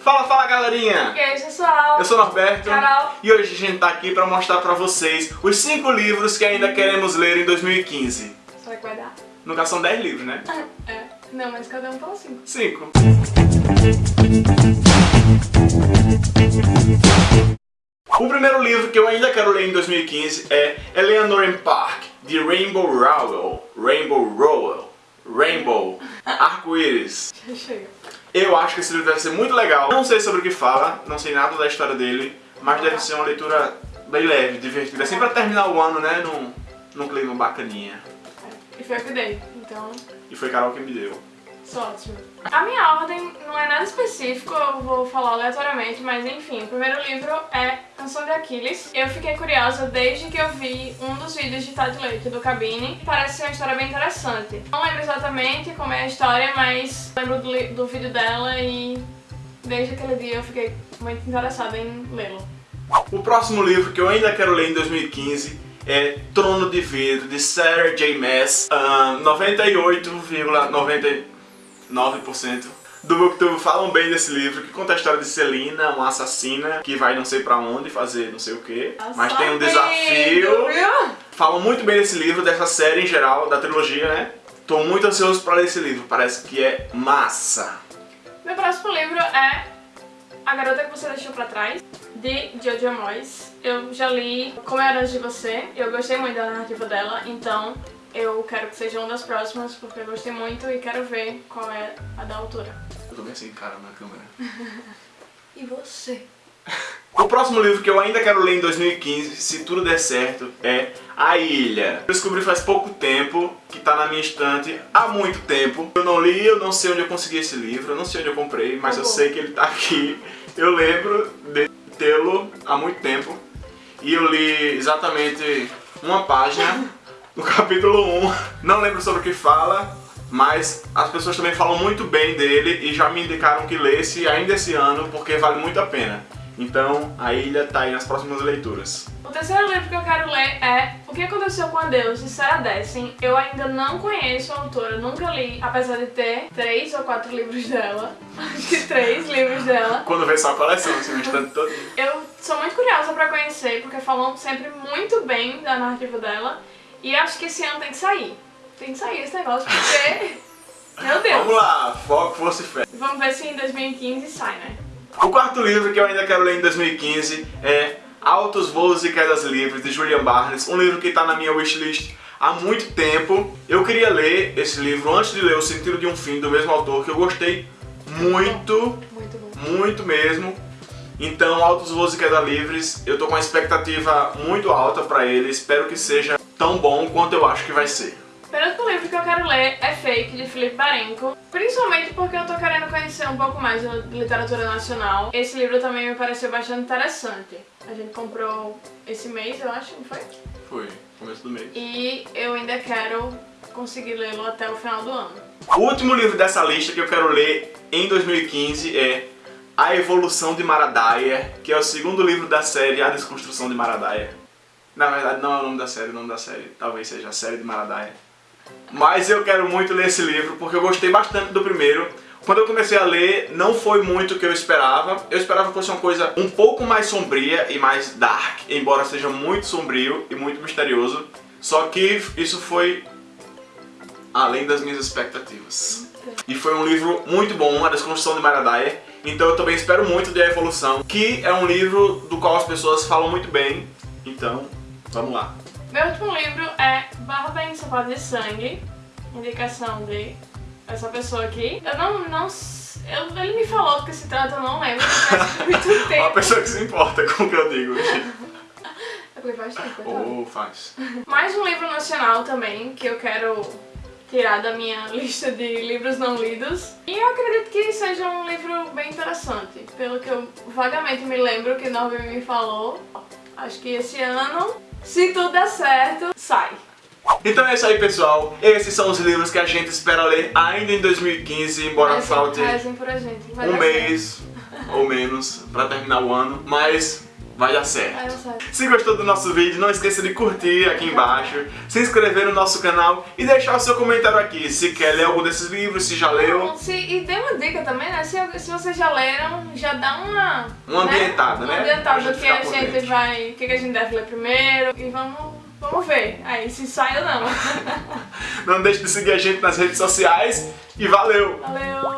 Fala, fala galerinha! E aí pessoal? Eu sou o Norberto Carol. e hoje a gente tá aqui pra mostrar pra vocês os 5 livros que ainda queremos ler em 2015. Será que vai dar? No caso são 10 livros, né? É. Não, mas cada um fala cinco. 5. O primeiro livro que eu ainda quero ler em 2015 é Eleanor and Park, de Rainbow Rowell. Rainbow Rowell. Rainbow. Arco-íris. Eu acho que esse livro deve ser muito legal. Não sei sobre o que fala, não sei nada da história dele, mas deve ser uma leitura bem leve, divertida. Assim pra terminar o ano, né, num, num clima bacaninha. E foi eu que dei, então E foi Carol que me deu. sou ótimo. A minha ordem não é nada específico, eu vou falar aleatoriamente, mas enfim, o primeiro livro é Canção de Aquiles. Eu fiquei curiosa desde que eu vi um dos vídeos de Tade Leite do Cabine. Parece ser uma história bem interessante. Não lembro exatamente como é a história, mas lembro do, do vídeo dela e desde aquele dia eu fiquei muito interessada em lê-lo. O próximo livro que eu ainda quero ler em 2015 é Trono de Vidro, de Sarah J. Maas. Ah, 98,99% do Booktube falam bem desse livro, que conta a história de Celina, uma assassina que vai não sei pra onde fazer não sei o que, mas tem um desafio. Falam muito bem desse livro, dessa série em geral, da trilogia, né? Tô muito ansioso pra ler esse livro, parece que é massa. Meu próximo livro é A Garota que Você Deixou Pra Trás, de Jojo Moyes. Eu já li Como Era Antes de Você, eu gostei muito da narrativa dela, então eu quero que seja uma das próximas, porque eu gostei muito e quero ver qual é a da autora. Tô bem assim, cara, na câmera. E você? O próximo livro que eu ainda quero ler em 2015, se tudo der certo, é A Ilha. Eu descobri faz pouco tempo, que tá na minha estante há muito tempo. Eu não li, eu não sei onde eu consegui esse livro, eu não sei onde eu comprei, mas Tá eu bom. sei que ele tá aqui. Eu lembro de tê-lo há muito tempo. E eu li exatamente uma página no capítulo 1. Não lembro sobre o que fala, mas as pessoas também falam muito bem dele e já me indicaram que lesse ainda esse ano, porque vale muito a pena. Então, a ilha tá aí nas próximas leituras. O terceiro livro que eu quero ler é O que Aconteceu com a Deus, de Sarah Dessen. Eu ainda não conheço a autora, nunca li, apesar de ter três ou quatro livros dela. Acho que três livros dela. Quando vê só a coleção, assim, no instante todo. Eu sou muito curiosa pra conhecer, porque falam sempre muito bem da narrativa dela. E acho que esse ano tem que sair. Tem que sair esse negócio, porque... Meu Deus! Vamos lá, foco, força e fé. Vamos ver se em 2015 sai, né? O quarto livro que eu ainda quero ler em 2015 é Altos Voos e Quedas Livres, de Julian Barnes. Um livro que está na minha wishlist há muito tempo. Eu queria ler esse livro antes de ler O Sentido de um Fim, do mesmo autor, que eu gostei muito, Muito bom. muito mesmo. Então, Altos Voos e Quedas Livres, eu tô com uma expectativa muito alta pra ele. Espero que seja tão bom quanto eu acho que vai ser. O penúltimo livro que eu quero ler é Fake, de Felipe Barenco. Principalmente porque eu tô querendo conhecer um pouco mais de literatura nacional. Esse livro também me pareceu bastante interessante. A gente comprou esse mês, eu acho, não foi? Foi, começo do mês. E eu ainda quero conseguir lê-lo até o final do ano. O último livro dessa lista que eu quero ler em 2015 é A Evolução de Maradaia, que é o segundo livro da série A Desconstrução de Maradaia. Na verdade não é o nome da série, o nome da série talvez seja a série de Maradaia. Mas eu quero muito ler esse livro porque eu gostei bastante do primeiro. Quando eu comecei a ler, não foi muito o que eu esperava. Eu esperava que fosse uma coisa um pouco mais sombria e mais dark, embora seja muito sombrio e muito misterioso. Só que isso foi além das minhas expectativas. E foi um livro muito bom, A Desconstrução de Maradaia. Então eu também espero muito de A Evolução, que é um livro do qual as pessoas falam muito bem. Então, vamos lá. Meu último livro é Barba em Sapato de Sangue, indicação de essa pessoa aqui. Eu não, não, eu- ele me falou do que se trata, eu não lembro, faz muito Uma tempo. pessoa que se importa com o que eu digo. É porque faz tempo, então. Faz. Mais um livro nacional também, que eu quero tirar da minha lista de livros não lidos. E eu acredito que seja um livro bem interessante. Pelo que eu vagamente me lembro que Norby me falou, acho que esse ano, se tudo der certo, sai. Então é isso aí, pessoal. Esses são os livros que a gente espera ler ainda em 2015, embora Rezem- falte um mês ou menos pra terminar o ano. Mas vai dar certo. Se gostou do nosso vídeo, não esqueça de curtir aqui embaixo, se inscrever no nosso canal e deixar o seu comentário aqui, se quer ler algum desses livros, se já leu. Se, e tem uma dica também, né? Se, se vocês já leram, já dá uma... Uma ambientada, né? Uma ambientada do que a gente dentro. vai... O que, que a gente deve ler primeiro. E vamos, vamos ver aí se sai ou não. Não deixe de seguir a gente nas redes sociais e valeu! Valeu!